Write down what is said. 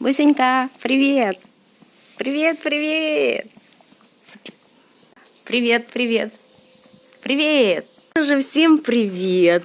Бусенька, привет! Привет, привет! Привет, привет! Привет! Уже всем привет!